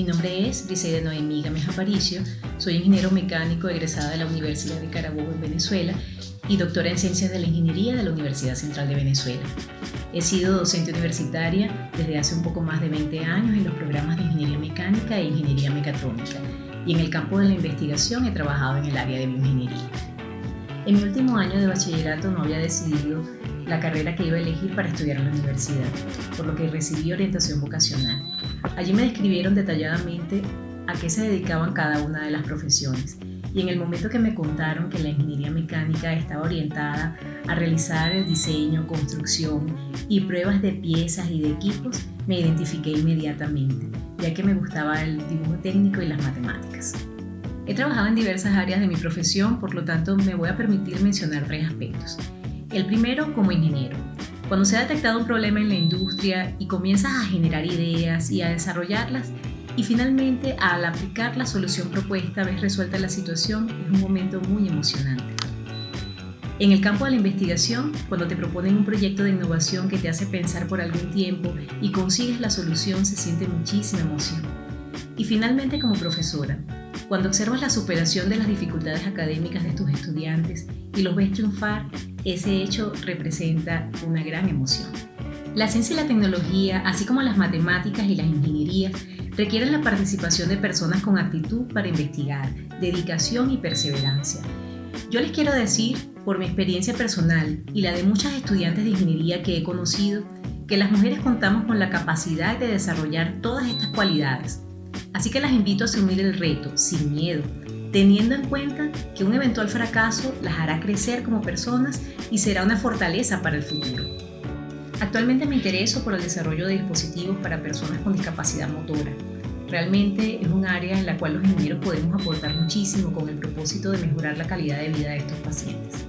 es Briseida Noemí Gámez Aparicio, soy ingeniero mecánico egresada de la Universidad de Carabobo en Venezuela y doctora en Ciencias de la Ingeniería de la Universidad Central de Venezuela. He sido docente universitaria desde hace un poco más de 20 años en los programas de Ingeniería Mecánica e Ingeniería Mecatrónica y en el campo de la investigación he trabajado en el área de bioingeniería. En mi último año de bachillerato no había decidido la carrera que iba a elegir para estudiar en la universidad, por lo que recibí orientación vocacional. Allí me describieron detalladamente a qué se dedicaban cada una de las profesiones y en el momento que me contaron que la ingeniería mecánica estaba orientada a realizar el diseño, construcción y pruebas de piezas y de equipos, me identifiqué inmediatamente, ya que me gustaba el dibujo técnico y las matemáticas. He trabajado en diversas áreas de mi profesión, por lo tanto me voy a permitir mencionar tres aspectos. El primero como ingeniero. Cuando se ha detectado un problema en la industria y comienzas a generar ideas y a desarrollarlas, y finalmente al aplicar la solución propuesta ves resuelta la situación, es un momento muy emocionante. En el campo de la investigación, cuando te proponen un proyecto de innovación que te hace pensar por algún tiempo y consigues la solución, se siente muchísima emoción. Y finalmente como profesora, cuando observas la superación de las dificultades académicas de tus estudiantes y los ves triunfar, ese hecho representa una gran emoción. La ciencia y la tecnología, así como las matemáticas y las ingenierías, requieren la participación de personas con actitud para investigar, dedicación y perseverancia. Yo les quiero decir, por mi experiencia personal y la de muchas estudiantes de ingeniería que he conocido, que las mujeres contamos con la capacidad de desarrollar todas estas cualidades. Así que las invito a asumir el reto sin miedo, teniendo en cuenta que un eventual fracaso las hará crecer como personas y será una fortaleza para el futuro. Actualmente me intereso por el desarrollo de dispositivos para personas con discapacidad motora. Realmente es un área en la cual los ingenieros podemos aportar muchísimo con el propósito de mejorar la calidad de vida de estos pacientes.